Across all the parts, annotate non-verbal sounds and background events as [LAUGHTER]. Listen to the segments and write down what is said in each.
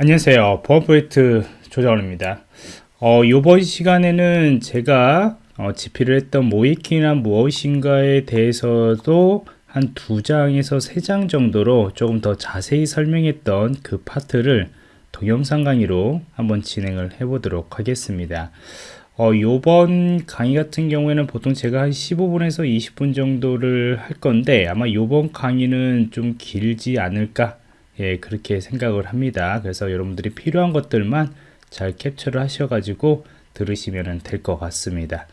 안녕하세요. 프로젝트 조정원입니다. 어, 이번 시간에는 제가 어, 집필을 했던 모이킹이란 무엇인가에 대해서도 한 두 장에서 세 장 정도로 조금 더 자세히 설명했던 그 파트를 동영상 강의로 한번 진행을 해 보도록 하겠습니다. 어, 요번 강의 같은 경우에는 보통 제가 한 15분에서 20분 정도를 할 건데 아마 요번 강의는 좀 길지 않을까 예, 그렇게 생각을 합니다. 그래서 여러분들이 필요한 것들만 잘 캡처를 하셔가지고 들으시면 될 것 같습니다.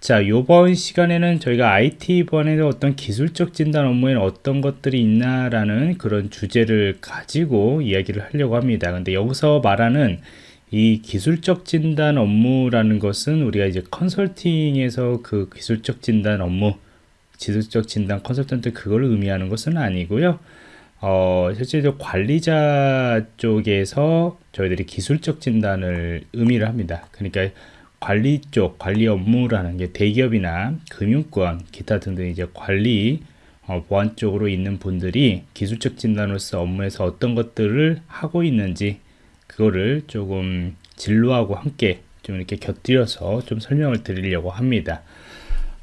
자, 요번 시간에는 저희가 IT 번에서 어떤 기술적 진단 업무에는 어떤 것들이 있나라는 그런 주제를 가지고 이야기를 하려고 합니다. 근데 여기서 말하는 이 기술적 진단 업무라는 것은 우리가 이제 컨설팅에서 그 기술적 진단 업무, 기술적 진단 컨설턴트 그걸 의미하는 것은 아니고요. 어, 실제로 관리자 쪽에서 저희들이 기술적 진단을 의미를 합니다. 그러니까 관리 쪽, 관리 업무라는 게 대기업이나 금융권, 기타 등등 이제 관리, 어, 보안 쪽으로 있는 분들이 기술적 진단으로서 업무에서 어떤 것들을 하고 있는지 그거를 조금 진로하고 함께 좀 이렇게 곁들여서 좀 설명을 드리려고 합니다.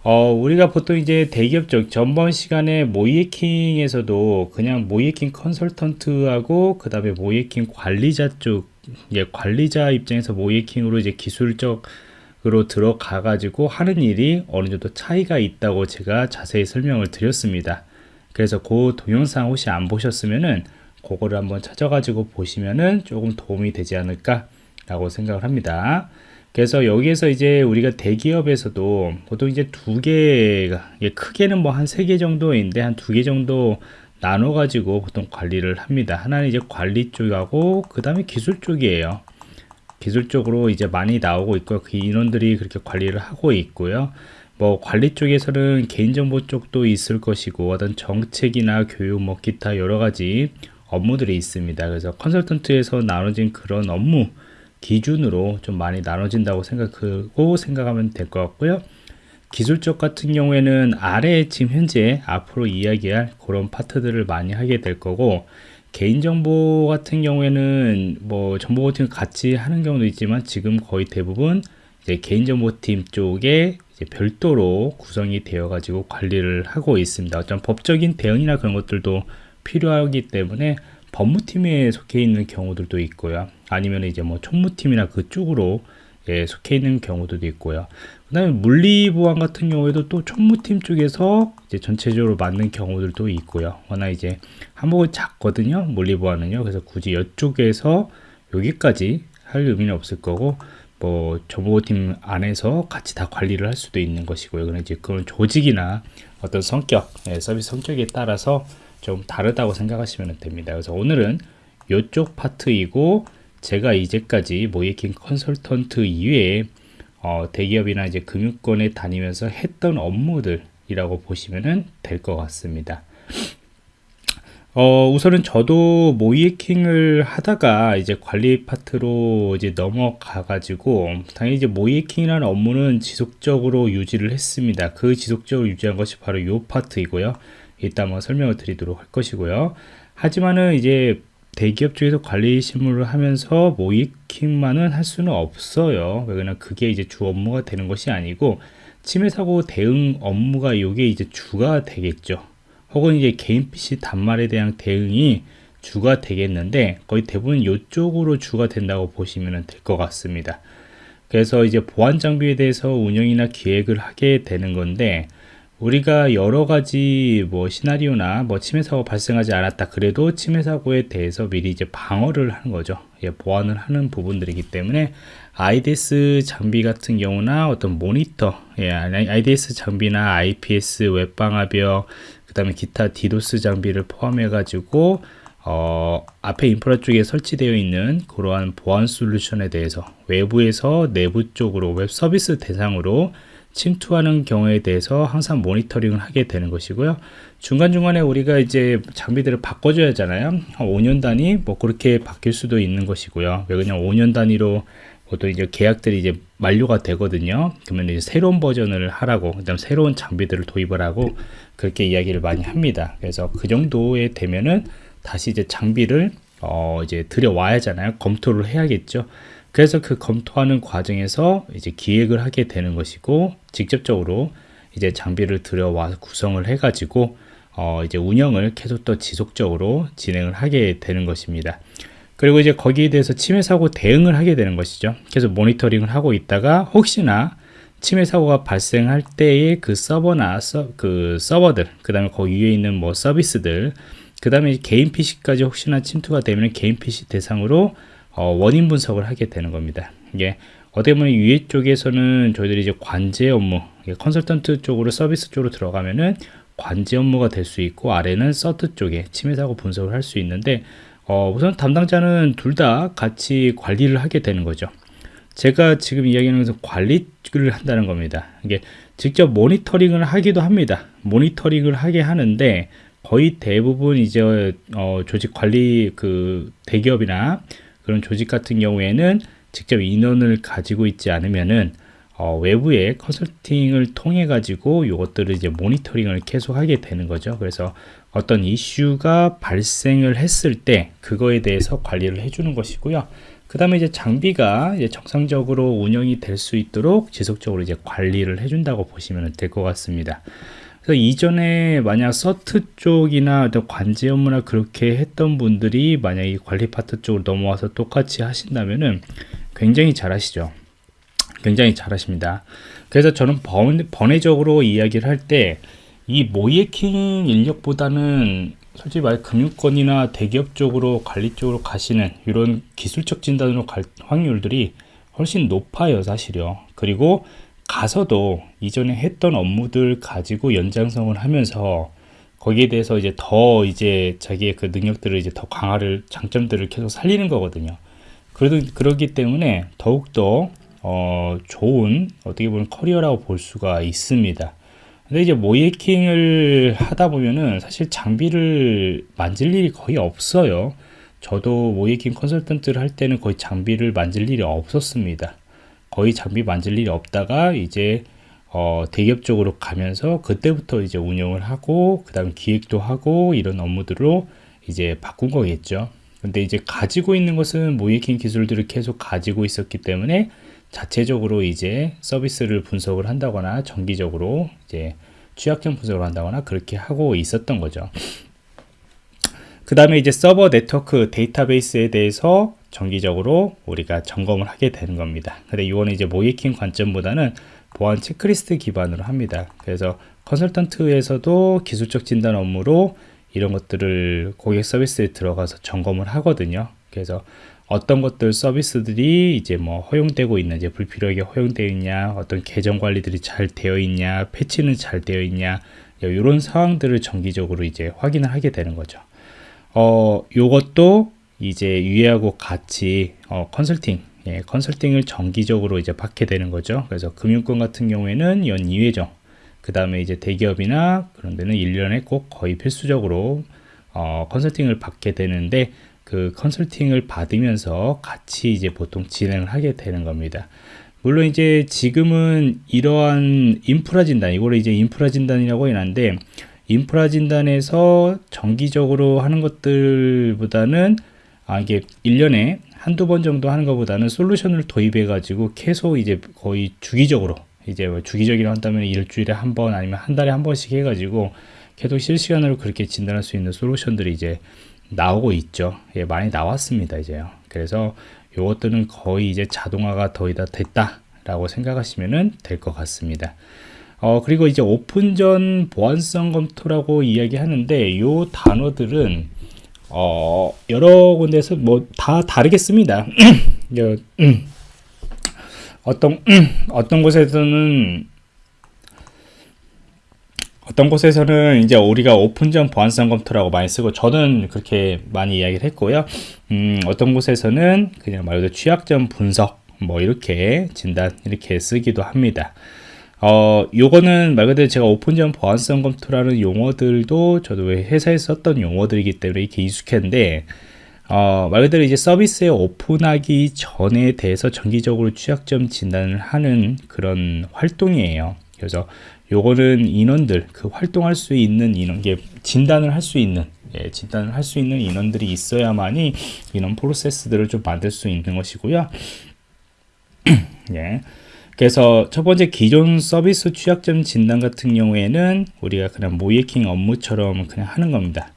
어, 우리가 보통 이제 대기업 쪽 전번 시간에 모이에킹에서도 그냥 모이에킹 컨설턴트하고 그 다음에 모이에킹 관리자 쪽 예, 관리자 입장에서 모이에킹으로 이제 기술적으로 들어가 가지고 하는 일이 어느 정도 차이가 있다고 제가 자세히 설명을 드렸습니다. 그래서 그 동영상 혹시 안 보셨으면은 그거를 한번 찾아가지고 보시면은 조금 도움이 되지 않을까 라고 생각을 합니다. 그래서 여기에서 이제 우리가 대기업에서도 보통 이제 두 개가 크게는 뭐 한 세 개 정도인데 한 두 개 정도 나눠 가지고 보통 관리를 합니다. 하나는 이제 관리 쪽하고 그 다음에 기술 쪽이에요. 기술 쪽으로 이제 많이 나오고 있고 그 인원들이 그렇게 관리를 하고 있고요. 뭐 관리 쪽에서는 개인정보 쪽도 있을 것이고 어떤 정책이나 교육 뭐 기타 여러 가지 업무들이 있습니다. 그래서 컨설턴트에서 나눠진 그런 업무 기준으로 좀 많이 나눠진다고 생각하고 생각하면 될 것 같고요. 기술적 같은 경우에는 아래 지금 현재 앞으로 이야기할 그런 파트들을 많이 하게 될 거고 개인정보 같은 경우에는 뭐 정보보팀 같이 하는 경우도 있지만 지금 거의 대부분 이제 개인정보팀 쪽에 이제 별도로 구성이 되어 가지고 관리를 하고 있습니다. 어떤 법적인 대응이나 그런 것들도 필요하기 때문에 법무팀에 속해 있는 경우들도 있고요. 아니면 이제 뭐 총무팀이나 그쪽으로 예, 속해 있는 경우도 있고요. 그 다음에 물리보안 같은 경우에도 또 총무팀 쪽에서 이제 전체적으로 맞는 경우들도 있고요. 워낙 이제 한복은 작거든요. 물리보안은요. 그래서 굳이 이쪽에서 여기까지 할 의미는 없을 거고, 뭐 정보팀 안에서 같이 다 관리를 할 수도 있는 것이고요. 그런 이제 그런 조직이나 어떤 성격, 예, 서비스 성격에 따라서 좀 다르다고 생각하시면 됩니다. 그래서 오늘은 이쪽 파트이고 제가 이제까지 모이킹 컨설턴트 이외에 어, 대기업이나 이제 금융권에 다니면서 했던 업무들이라고 보시면 될 것 같습니다. 어, 우선은 저도 모이킹을 하다가 이제 관리 파트로 이제 넘어가 가지고 당연히 이제 모이킹이라는 업무는 지속적으로 유지를 했습니다. 그 지속적으로 유지한 것이 바로 이 파트이고요. 이따 한번 설명을 드리도록 할 것이고요. 하지만은 이제 대기업 쪽에서 관리 실무를 하면서 모이킹만은 할 수는 없어요. 왜냐면 그게 이제 주 업무가 되는 것이 아니고 침해 사고 대응 업무가 이게 이제 주가 되겠죠. 혹은 이제 개인 PC 단말에 대한 대응이 주가 되겠는데 거의 대부분 이쪽으로 주가 된다고 보시면 될 것 같습니다. 그래서 이제 보안 장비에 대해서 운영이나 기획을 하게 되는 건데 우리가 여러 가지 뭐 시나리오나 뭐 침해 사고 발생하지 않았다 그래도 침해 사고에 대해서 미리 이제 방어를 하는 거죠. 예, 보완을 하는 부분들이기 때문에 IDS 장비 같은 경우나 어떤 모니터 예, IDS 장비나 IPS 웹방화벽 그 다음에 기타 디도스 장비를 포함해 가지고 어, 앞에 인프라 쪽에 설치되어 있는 그러한 보안 솔루션에 대해서 외부에서 내부 쪽으로 웹 서비스 대상으로 침투하는 경우에 대해서 항상 모니터링을 하게 되는 것이고요. 중간중간에 우리가 이제 장비들을 바꿔줘야 하잖아요. 한 5년 단위 뭐 그렇게 바뀔 수도 있는 것이고요. 왜 그냥 5년 단위로 보통 이제 계약들이 이제 만료가 되거든요. 그러면 이제 새로운 버전을 하라고, 그다음 새로운 장비들을 도입을 하고 그렇게 이야기를 많이 합니다. 그래서 그 정도에 되면은 다시 이제 장비를 어, 이제 들여와야 하잖아요. 검토를 해야겠죠. 그래서 그 검토하는 과정에서 이제 기획을 하게 되는 것이고 직접적으로 이제 장비를 들여와 구성을 해 가지고 어, 이제 운영을 계속 더 지속적으로 진행을 하게 되는 것입니다. 그리고 이제 거기에 대해서 침해 사고 대응을 하게 되는 것이죠. 계속 모니터링을 하고 있다가 혹시나 침해 사고가 발생할 때에 그 서버나 서, 그 서버들, 그 다음에 거기 위에 있는 뭐 서비스들, 그 다음에 개인 PC까지 혹시나 침투가 되면 개인 PC 대상으로 어, 원인 분석을 하게 되는 겁니다. 이게 어떻게 보면 위에 쪽에서는 저희들이 이제 관제 업무, 컨설턴트 쪽으로 서비스 쪽으로 들어가면은 관제 업무가 될 수 있고 아래는 서트 쪽에 침해 사고 분석을 할 수 있는데 어, 우선 담당자는 둘 다 같이 관리를 하게 되는 거죠. 제가 지금 이야기하는 것은 관리를 한다는 겁니다. 이게 직접 모니터링을 하기도 합니다. 모니터링을 하게 하는데 거의 대부분 이제 어, 조직 관리 그 대기업이나 그런 조직 같은 경우에는 직접 인원을 가지고 있지 않으면은 어, 외부의 컨설팅을 통해 가지고 이것들을 이제 모니터링을 계속 하게 되는 거죠. 그래서 어떤 이슈가 발생을 했을 때 그거에 대해서 관리를 해주는 것이고요. 그 다음에 이제 장비가 이제 정상적으로 운영이 될 수 있도록 지속적으로 이제 관리를 해준다고 보시면 될 것 같습니다. 그래서 이전에 만약 서트 쪽이나 관제 업무나 그렇게 했던 분들이 만약 에 관리 파트 쪽으로 넘어와서 똑같이 하신다면은 굉장히 잘하시죠. 굉장히 잘하십니다. 그래서 저는 번, 번외적으로 이야기를 할 때 이 모이에킹 인력보다는 솔직히 말 금융권이나 대기업 쪽으로 관리 쪽으로 가시는 이런 기술적 진단으로 갈 확률들이 훨씬 높아요 사실요 그리고 가서도 이전에 했던 업무들 가지고 연장성을 하면서 거기에 대해서 이제 더 이제 자기의 그 능력들을 이제 더 강화를 장점들을 계속 살리는 거거든요. 그래도 그러기 때문에 더욱더 어, 좋은 어떻게 보면 커리어라고 볼 수가 있습니다. 근데 이제 모이킹을 하다 보면은 사실 장비를 만질 일이 거의 없어요. 저도 모이킹 컨설턴트를 할 때는 거의 장비를 만질 일이 없었습니다. 거의 장비 만질 일이 없다가 이제 어, 대기업 쪽으로 가면서 그때부터 이제 운영을 하고 그 다음 기획도 하고 이런 업무들로 이제 바꾼 거겠죠. 근데 이제 가지고 있는 것은 모이킹 기술들을 계속 가지고 있었기 때문에 자체적으로 이제 서비스를 분석을 한다거나 정기적으로 이제 취약점 분석을 한다거나 그렇게 하고 있었던 거죠. 그 다음에 이제 서버 네트워크 데이터베이스에 대해서 정기적으로 우리가 점검을 하게 되는 겁니다. 근데 이거는 이제 모이킹 관점보다는 보안 체크리스트 기반으로 합니다. 그래서 컨설턴트에서도 기술적 진단 업무로 이런 것들을 고객 서비스에 들어가서 점검을 하거든요. 그래서 어떤 것들 서비스들이 이제 뭐 허용되고 있는지 불필요하게 허용되어 있냐 어떤 계정 관리들이 잘 되어 있냐 패치는 잘 되어 있냐 이런 상황들을 정기적으로 이제 확인을 하게 되는 거죠 어 요것도 이제 유예하고 같이 어, 컨설팅 예, 컨설팅을 정기적으로 이제 받게 되는 거죠 그래서 금융권 같은 경우에는 연 2회정 그 다음에 이제 대기업이나 그런 데는 1년에 꼭 거의 필수적으로 어, 컨설팅을 받게 되는데 그 컨설팅을 받으면서 같이 이제 보통 진행을 하게 되는 겁니다. 물론 이제 지금은 이러한 인프라 진단, 이거를 이제 인프라 진단이라고 하는데 인프라 진단에서 정기적으로 하는 것들보다는 아, 이게 1년에 한두 번 정도 하는 것보다는 솔루션을 도입해 가지고 계속 이제 거의 주기적으로 이제 뭐 주기적이라 한다면 일주일에 한 번 아니면 한 달에 한 번씩 해 가지고 계속 실시간으로 그렇게 진단할 수 있는 솔루션들이 이제 나오고 있죠. 예, 많이 나왔습니다. 이제요. 그래서 이것들은 거의 이제 자동화가 거의 다 됐다 라고 생각하시면 될 것 같습니다. 어, 그리고 이제 오픈전 보안성 검토라고 이야기하는데 이 단어들은 어, 여러 군데서 뭐 다 다르겠습니다. [CLEARS THROAT] 음, 어떤 어떤 곳에서는 어떤 곳에서는 이제 우리가 오픈전 보안성 검토라고 많이 쓰고 저는 그렇게 많이 이야기를 했고요. 음, 어떤 곳에서는 그냥 말 그대로 취약점 분석 뭐 이렇게 진단 이렇게 쓰기도 합니다. 어, 요거는 말 그대로 제가 오픈전 보안성 검토라는 용어들도 저도 회사에서 썼던 용어들이기 때문에 이렇게 익숙한데 어, 말 그대로 이제 서비스에 오픈하기 전에 대해서 정기적으로 취약점 진단을 하는 그런 활동이에요. 그래서 요거는 인원들 그 활동할 수 있는 인원 게 진단을 할 수 있는 예, 진단을 할 수 있는 인원들이 있어야만이 인원 프로세스들을 좀 만들 수 있는 것이고요. [CLEARS THROAT] 예. 그래서 첫 번째 기존 서비스 취약점 진단 같은 경우에는 우리가 그냥 모이킹 업무처럼 그냥 하는 겁니다.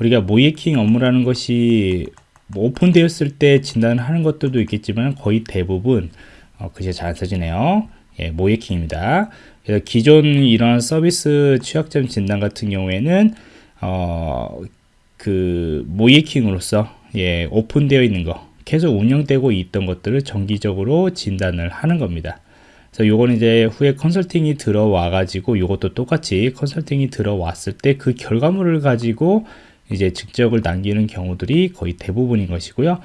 우리가 모이킹 업무라는 것이 뭐 오픈되었을 때 진단을 하는 것들도 있겠지만 거의 대부분 어, 글씨 잘 써지네요. 예, 모이킹입니다. 그래서 기존 이런 서비스 취약점 진단 같은 경우에는 어, 그 모이킹으로서 예, 오픈되어 있는 거 계속 운영되고 있던 것들을 정기적으로 진단을 하는 겁니다. 그래서 요거는 이제 후에 컨설팅이 들어와 가지고 요것도 똑같이 컨설팅이 들어왔을 때 그 결과물을 가지고 이제 직접을 남기는 경우들이 거의 대부분인 것이고요.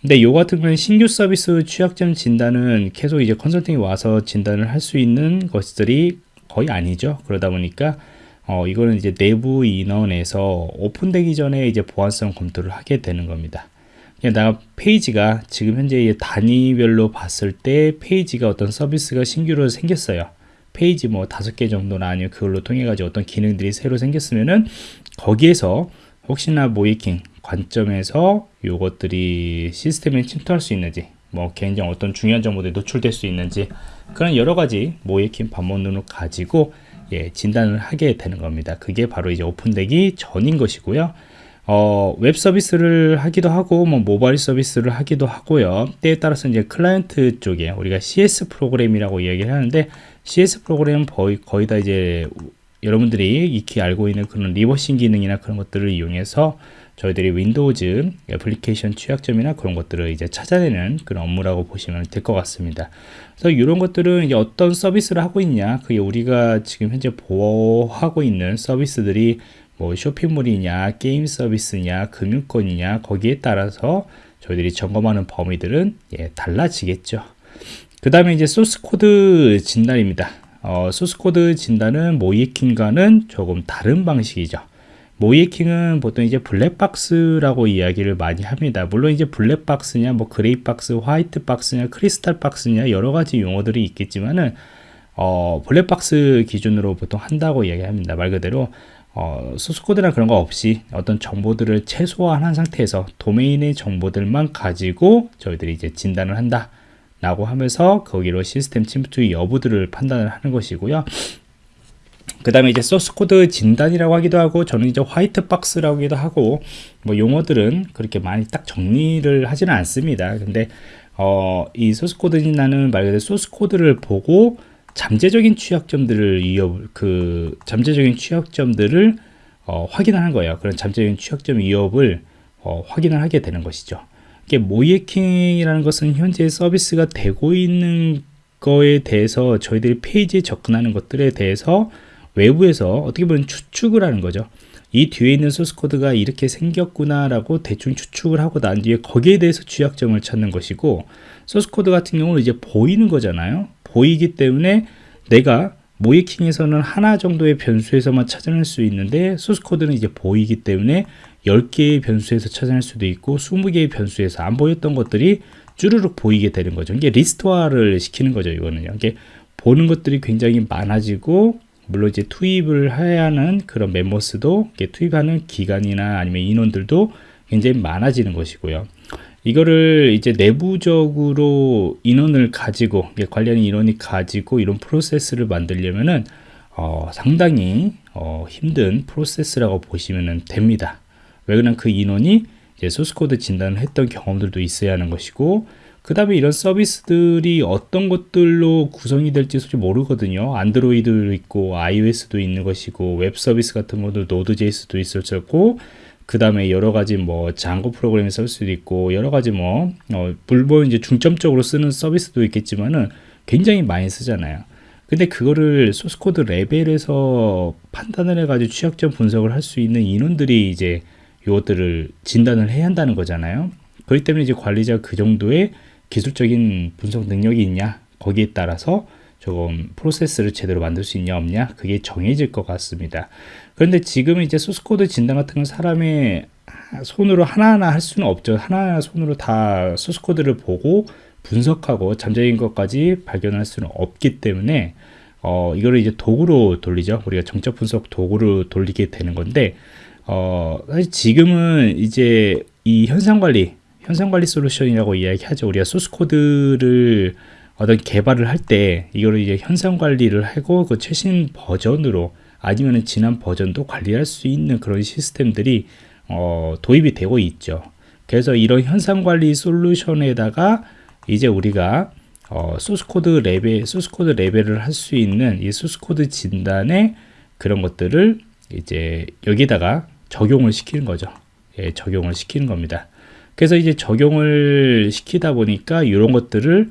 근데 요 같은 경우는 신규 서비스 취약점 진단은 계속 이제 컨설팅이 와서 진단을 할 수 있는 것들이 거의 아니죠. 그러다 보니까 어, 이거는 이제 내부 인원에서 오픈되기 전에 이제 보안성 검토를 하게 되는 겁니다. 나 페이지가 지금 현재 단위별로 봤을 때 페이지가 어떤 서비스가 신규로 생겼어요. 페이지 뭐 다섯 개 정도나 아니면 그걸로 통해 가지고 어떤 기능들이 새로 생겼으면은 거기에서 혹시나 모의해킹 관점에서 요것들이 시스템에 침투할 수 있는지 뭐 개인정 어떤 중요한 정보들이 노출될 수 있는지 그런 여러 가지 모의해킹 반문을 가지고 예, 진단을 하게 되는 겁니다. 그게 바로 이제 오픈되기 전인 것이고요. 어, 웹 서비스를 하기도 하고 뭐 모바일 서비스를 하기도 하고요. 때에 따라서 이제 클라이언트 쪽에 우리가 CS 프로그램이라고 이야기를 하는데 CS 프로그램은 거의, 거의 다 이제 여러분들이 익히 알고 있는 그런 reversing 기능이나 그런 것들을 이용해서 저희들이 Windows 애플리케이션 취약점이나 그런 것들을 이제 찾아내는 그런 업무라고 보시면 될 것 같습니다. 그래서 이런 것들은 이제 어떤 서비스를 하고 있냐, 그게 우리가 지금 현재 보호하고 있는 서비스들이 뭐 쇼핑몰이냐 게임 서비스냐 금융권이냐 거기에 따라서 저희들이 점검하는 범위들은 예, 달라지겠죠 그 다음에 이제 소스코드 진단입니다 어, 소스코드 진단은 모의해킹과는 조금 다른 방식이죠 모의해킹은 보통 이제 블랙박스라고 이야기를 많이 합니다. 물론 이제 블랙박스냐, 뭐 그레이박스, 화이트박스냐, 크리스탈박스냐 여러 가지 용어들이 있겠지만은 어, 블랙박스 기준으로 보통 한다고 이야기합니다. 말 그대로 어, 소스코드나 그런 거 없이 어떤 정보들을 최소화한 상태에서 도메인의 정보들만 가지고 저희들이 이제 진단을 한다 라고 하면서 거기로 시스템 침투 여부들을 판단을 하는 것이고요. 그 다음에 이제 소스코드 진단이라고 하기도 하고 저는 이제 white box라고 하기도 하고 뭐 용어들은 그렇게 많이 딱 정리를 하지는 않습니다. 근데 어, 이 소스코드 진단은 말 그대로 소스코드를 보고 잠재적인 취약점들을 위협 그 잠재적인 취약점들을 어, 확인하는 거예요. 그런 잠재적인 취약점 위협을 어, 확인을 하게 되는 것이죠. 이게 모의해킹이라는 것은 현재 서비스가 되고 있는 거에 대해서 저희들이 페이지에 접근하는 것들에 대해서 외부에서 어떻게 보면 추측을 하는 거죠. 이 뒤에 있는 소스 코드가 이렇게 생겼구나 라고 대충 추측을 하고 난 뒤에 거기에 대해서 취약점을 찾는 것이고 소스 코드 같은 경우는 이제 보이는 거잖아요. 보이기 때문에 내가 모의해킹에서는 하나 정도의 변수에서만 찾아낼 수 있는데 소스 코드는 이제 보이기 때문에 10개의 변수에서 찾아낼 수도 있고 20개의 변수에서 안 보였던 것들이 쭈르륵 보이게 되는 거죠. 이게 리스트화를 시키는 거죠. 이거는요. 이게 보는 것들이 굉장히 많아지고 물론 이제 투입을 해야 하는 그런 멤버스도 투입하는 기간이나 아니면 인원들도 굉장히 많아지는 것이고요. 이거를 이제 내부적으로 인원을 가지고 관련 인원이 가지고 이런 프로세스를 만들려면은 어, 상당히 어, 힘든 프로세스라고 보시면 됩니다. 왜 그러면 그 인원이 소스코드 진단을 했던 경험들도 있어야 하는 것이고 그 다음에 이런 서비스들이 어떤 것들로 구성이 될지 솔직히 모르거든요 안드로이드도 있고 iOS도 있는 것이고 웹 서비스 같은 것도 Node.js도 있었고 그 다음에 여러 가지 뭐 Django 프로그램을 쓸 수도 있고 여러 가지 뭐 어, 물론 이제 중점적으로 쓰는 서비스도 있겠지만은 굉장히 많이 쓰잖아요. 근데 그거를 소스코드 레벨에서 판단을 해가지고 취약점 분석을 할 수 있는 인원들이 이제 이것들을 진단을 해야 한다는 거잖아요. 그렇기 때문에 이제 관리자 그 정도의 기술적인 분석 능력이 있냐? 거기에 따라서 조금 프로세스를 제대로 만들 수 있냐 없냐? 그게 정해질 것 같습니다. 그런데 지금은 이제 소스코드 진단 같은 건 사람의 손으로 하나하나 할 수는 없죠. 하나하나 손으로 다 소스코드를 보고 분석하고 잠재인 것까지 발견할 수는 없기 때문에 어, 이거를 이제 도구로 돌리죠. 우리가 정적 분석 도구로 돌리게 되는 건데 어, 사실 지금은 이제 이 현상 관리, 현상 관리 솔루션이라고 이야기하죠. 우리가 소스 코드를 어떤 개발을 할 때 이거를 이제 현상 관리를 하고 그 최신 버전으로 아니면 지난 버전도 관리할 수 있는 그런 시스템들이 어, 도입이 되고 있죠. 그래서 이런 형상 관리 솔루션에다가 이제 우리가 어, 소스코드 레벨, 소스코드 레벨을 할 수 있는 이 소스코드 진단의 그런 것들을 이제 여기다가 적용을 시키는 거죠. 예, 적용을 시키는 겁니다. 그래서 이제 적용을 시키다 보니까 이런 것들을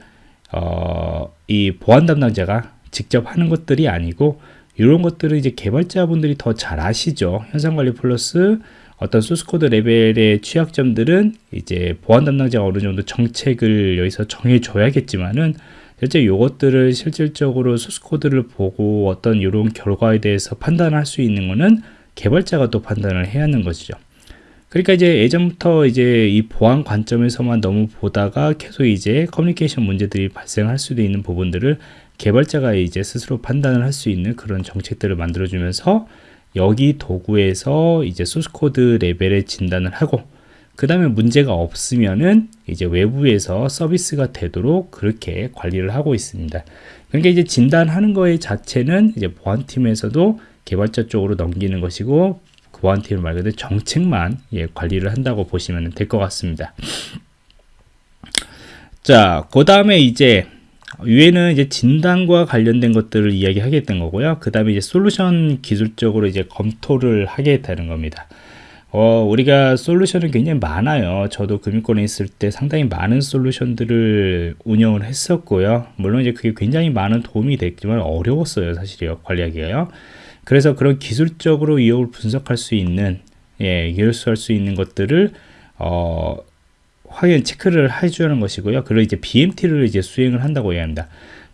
어, 이 보안 담당자가 직접 하는 것들이 아니고 이런 것들을 이제 개발자분들이 더 잘 아시죠. 형상관리 플러스 어떤 소스코드 레벨의 취약점들은 이제 보안 담당자가 어느 정도 정책을 여기서 정해줘야겠지만은 실제 요것들을 실질적으로 소스코드를 보고 어떤 이런 결과에 대해서 판단할 수 있는 거는 개발자가 또 판단을 해야 하는 것이죠. 그러니까 이제 예전부터 이제 이 보안 관점에서만 너무 보다가 계속 이제 커뮤니케이션 문제들이 발생할 수도 있는 부분들을 개발자가 이제 스스로 판단을 할 수 있는 그런 정책들을 만들어주면서 여기 도구에서 이제 소스코드 레벨의 진단을 하고 그 다음에 문제가 없으면은 이제 외부에서 서비스가 되도록 그렇게 관리를 하고 있습니다. 그러니까 이제 진단하는 거의 자체는 이제 보안팀에서도 개발자 쪽으로 넘기는 것이고 그 보안팀 말 그대로 정책만 예, 관리를 한다고 보시면 될 것 같습니다. 자, 그 다음에 이제 위에는 이제 진단과 관련된 것들을 이야기하게 된 거고요. 그 다음에 이제 솔루션 기술적으로 이제 검토를 하게 되는 겁니다. 어, 우리가 솔루션은 굉장히 많아요. 저도 금융권에 있을 때 상당히 많은 솔루션들을 운영을 했었고요. 물론 이제 그게 굉장히 많은 도움이 됐지만 어려웠어요. 사실이요. 관리하기가요. 그래서 그런 기술적으로 이용을 분석할 수 있는, 예, 열수할 수 있는 것들을, 어, 확인 체크를 해주는 것이고요. 그리고 이제 BMT를 이제 수행을 한다고 이야기합니다.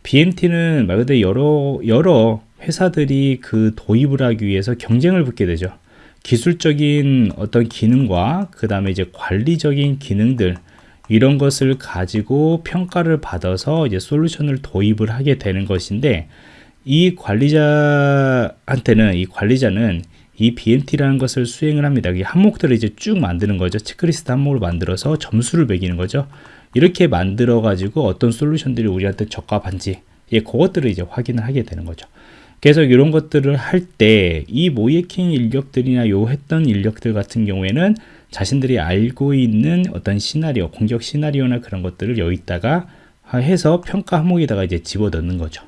BMT는 말 그대로 여러 여러 회사들이 그 도입을 하기 위해서 경쟁을 붙게 되죠. 기술적인 어떤 기능과 그 다음에 이제 관리적인 기능들 이런 것을 가지고 평가를 받아서 이제 솔루션을 도입을 하게 되는 것인데 이 관리자한테는 이 관리자는 이 BMT라는 것을 수행을 합니다. 이 항목들을 이제 쭉 만드는 거죠. 체크리스트 항목을 만들어서 점수를 매기는 거죠. 이렇게 만들어 가지고 어떤 솔루션들이 우리한테 적합한지 예, 그것들을 이제 확인을 하게 되는 거죠. 그래서 이런 것들을 할 때 이 모예킹 인력들이나 요 했던 인력들 같은 경우에는 자신들이 알고 있는 어떤 시나리오, 공격 시나리오나 그런 것들을 여기다가 해서 평가 항목에다가 이제 집어넣는 거죠.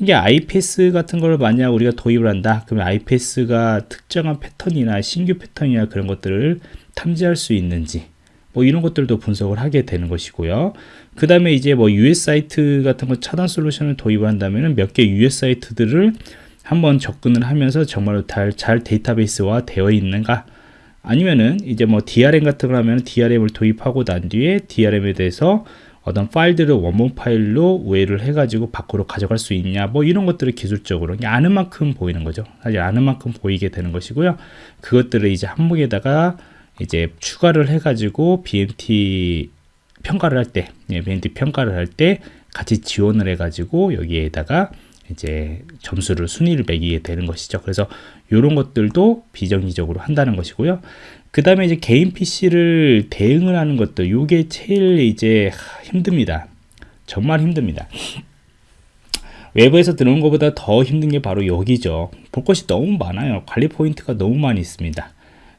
이게 IPS 같은 걸 만약 우리가 도입을 한다 그러면 IPS가 특정한 패턴이나 신규 패턴이나 그런 것들을 탐지할 수 있는지 뭐 이런 것들도 분석을 하게 되는 것이고요. 그 다음에 이제 뭐 US 사이트 같은 거 차단 솔루션을 도입을 한다면 몇 개 US 사이트들을 한번 접근을 하면서 정말로 잘, 잘 데이터베이스화 되어 있는가? 아니면은 이제 뭐 DRM 같은 걸 하면 DRM을 도입하고 난 뒤에 DRM에 대해서 어떤 파일들을 원본 파일로 우회를 해가지고 밖으로 가져갈 수 있냐 뭐 이런 것들을 기술적으로 아는 만큼 보이는 거죠 사실 아는 만큼 보이게 되는 것이고요 그것들을 이제 항목에다가 이제 추가를 해가지고 BMT 평가를 할 때, 예, BMT 평가를 할 때 같이 지원을 해가지고 여기에다가 이제 점수를 순위를 매기게 되는 것이죠. 그래서 이런 것들도 비정기적으로 한다는 것이고요. 그 다음에 이제 개인 PC를 대응을 하는 것도 이게 제일 이제 힘듭니다. 정말 힘듭니다. 외부에서 들어온 것보다 더 힘든 게 바로 여기죠. 볼 것이 너무 많아요. 관리 포인트가 너무 많이 있습니다.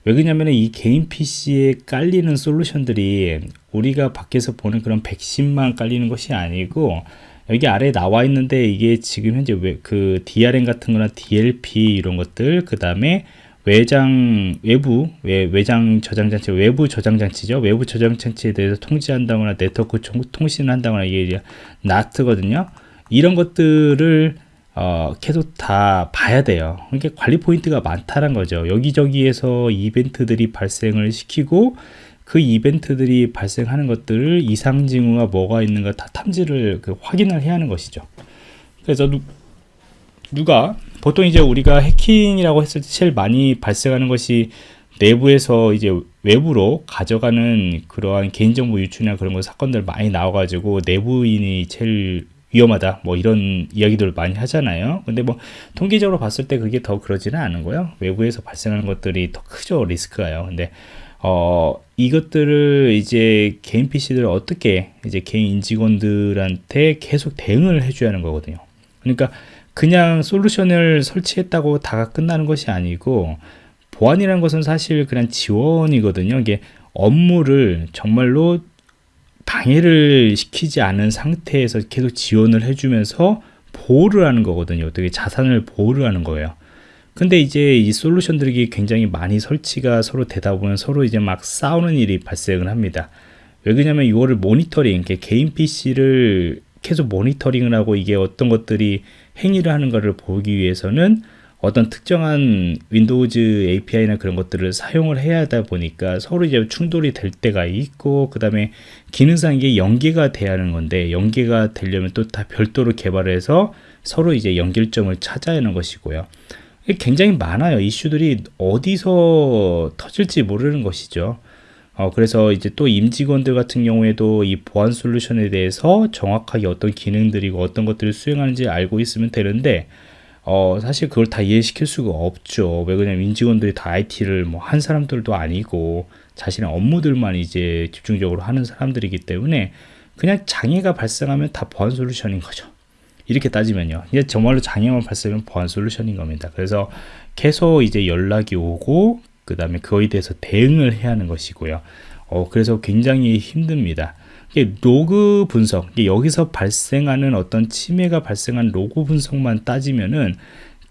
왜 그러냐면 이 개인 PC에 깔리는 솔루션들이 우리가 밖에서 보는 그런 백신만 깔리는 것이 아니고 여기 아래 나와 있는데 이게 지금 현재 그 DRM 같은 거나 DLP 이런 것들 그 다음에 외장 외부 외, 외장 저장 장치 외부 저장 장치죠. 외부 저장 장치에 대해서 통지한다거나 네트워크 통신을 한다거나 이게 나트거든요. 이런 것들을 어, 계속 다 봐야 돼요. 그러니까 관리 포인트가 많다는 거죠. 여기저기에서 이벤트들이 발생을 시키고 그 이벤트들이 발생하는 것들을 이상 징후가 뭐가 있는가 다 탐지를 그 확인을 해야 하는 것이죠. 그래서 누, 누가 보통 이제 우리가 해킹이라고 했을 때 제일 많이 발생하는 것이 내부에서 이제 외부로 가져가는 그러한 개인정보 유출이나 그런 거 사건들 많이 나와가지고 내부인이 제일 위험하다 뭐 이런 이야기들을 많이 하잖아요. 근데 뭐 통계적으로 봤을 때 그게 더 그러지는 않은 거예요. 외부에서 발생하는 것들이 더 크죠 리스크가요. 근데 어 이것들을 이제 개인 PC들을 어떻게 이제 개인 인직원들한테 계속 대응을 해줘야 하는 거거든요. 그러니까 그냥 솔루션을 설치했다고 다가 끝나는 것이 아니고 보안이라는 것은 사실 그냥 지원이거든요 이게 업무를 정말로 방해를 시키지 않은 상태에서 계속 지원을 해주면서 보호를 하는 거거든요. 어떻게 자산을 보호를 하는 거예요. 근데 이제 이 솔루션들이 굉장히 많이 설치가 서로 되다 보면 서로 이제 막 싸우는 일이 발생을 합니다. 왜 그러냐면 이거를 모니터링, 개인 PC를 계속 모니터링을 하고 이게 어떤 것들이 행위를 하는 것을 보기 위해서는 어떤 특정한 Windows API나 그런 것들을 사용을 해야 하다 보니까 서로 이제 충돌이 될 때가 있고 그 다음에 기능상 이게 연계가 돼야 하는 건데 연계가 되려면 또 다 별도로 개발을 해서 서로 이제 연결점을 찾아야 하는 것이고요. 굉장히 많아요. 이슈들이 어디서 터질지 모르는 것이죠 어, 그래서 이제 또 임직원들 같은 경우에도 이 보안 솔루션에 대해서 정확하게 어떤 기능들이고 어떤 것들을 수행하는지 알고 있으면 되는데 어, 사실 그걸 다 이해시킬 수가 없죠. 왜 그러냐면 임직원들이 다 IT를 뭐 한 사람들도 아니고 자신의 업무들만 이제 집중적으로 하는 사람들이기 때문에 그냥 장애가 발생하면 다 보안 솔루션인 거죠. 이렇게 따지면요. 이게 정말로 장애만 발생하면 보안 솔루션인 겁니다. 그래서 계속 이제 연락이 오고 그 다음에 그거에 대해서 대응을 해야 하는 것이고요. 어, 그래서 굉장히 힘듭니다. 로그 분석, 여기서 발생하는 어떤 침해가 발생한 로그 분석만 따지면은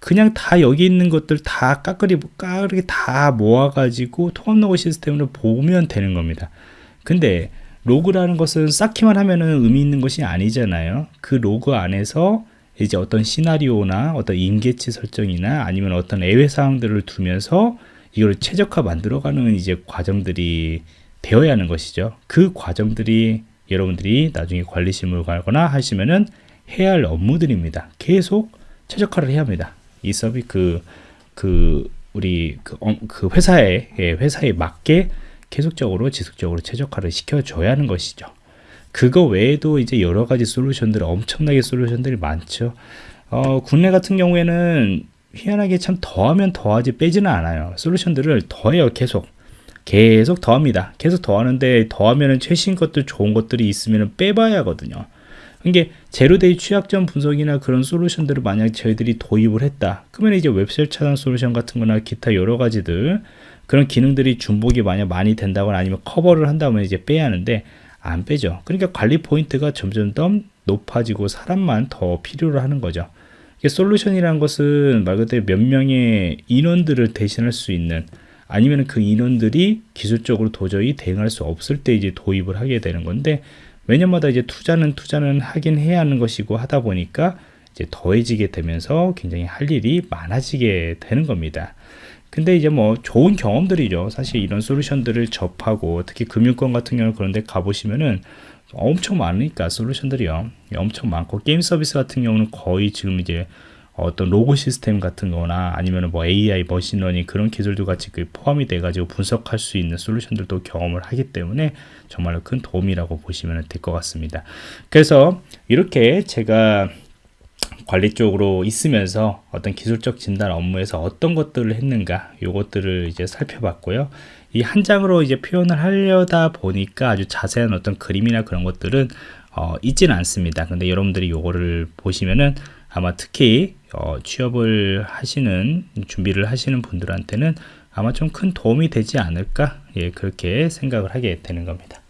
그냥 다 여기 있는 것들 다 까끄리 까르게 다 모아가지고 통합 로그 시스템으로 보면 되는 겁니다. 근데 로그라는 것은 쌓기만 하면은 의미 있는 것이 아니잖아요. 그 로그 안에서 이제 어떤 시나리오나 어떤 임계치 설정이나 아니면 어떤 예외 사항들을 두면서 이걸 최적화 만들어가는 이제 과정들이 되어야 하는 것이죠. 그 과정들이 여러분들이 나중에 관리 실무 가거나 하시면은 해야 할 업무들입니다. 계속 최적화를 해야 합니다. 이 서비 그, 그, 우리 그, 어, 그 회사에, 예, 회사에 맞게 계속적으로 지속적으로 최적화를 시켜줘야 하는 것이죠. 그거 외에도 이제 여러 가지 솔루션들, 엄청나게 솔루션들이 많죠. 어, 국내 같은 경우에는 희한하게 참 더하면 더하지 빼지는 않아요. 솔루션들을 더해요, 계속. 계속 더합니다. 계속 더하는데 더하면은 최신 것들 좋은 것들이 있으면 빼봐야 하거든요. 이게 제로데이 취약점 분석이나 그런 솔루션들을 만약 저희들이 도입을 했다. 그러면 이제 웹셀 차단 솔루션 같은 거나 기타 여러 가지들 그런 기능들이 중복이 만약 많이 된다거나 아니면 커버를 한다면 이제 빼야 하는데 안 빼죠. 그러니까 관리 포인트가 점점 더 높아지고 사람만 더 필요로 하는 거죠. 솔루션이라는 것은 말 그대로 몇 명의 인원들을 대신할 수 있는 아니면 그 인원들이 기술적으로 도저히 대응할 수 없을 때 이제 도입을 하게 되는 건데 매년마다 이제 투자는 투자는 하긴 해야 하는 것이고 하다 보니까 이제 더해지게 되면서 굉장히 할 일이 많아지게 되는 겁니다. 근데 이제 뭐 좋은 경험들이죠. 사실 이런 솔루션들을 접하고 특히 금융권 같은 경우 그런데 가보시면은 엄청 많으니까 솔루션들이요. 엄청 많고 게임 서비스 같은 경우는 거의 지금 이제 어떤 로그 시스템 같은 거나 아니면 뭐 AI, machine learning 그런 기술도 같이 그 포함이 돼 가지고 분석할 수 있는 솔루션들도 경험을 하기 때문에 정말로 큰 도움이라고 보시면 될 것 같습니다. 그래서 이렇게 제가 관리 쪽으로 있으면서 어떤 기술적 진단 업무에서 어떤 것들을 했는가 요것들을 이제 살펴봤고요. 이 한 장으로 이제 표현을 하려다 보니까 아주 자세한 어떤 그림이나 그런 것들은 어, 있지는 않습니다. 근데 여러분들이 요거를 보시면은 아마 특히 어, 취업을 하시는 준비를 하시는 분들한테는 아마 좀 큰 도움이 되지 않을까 예, 그렇게 생각을 하게 되는 겁니다.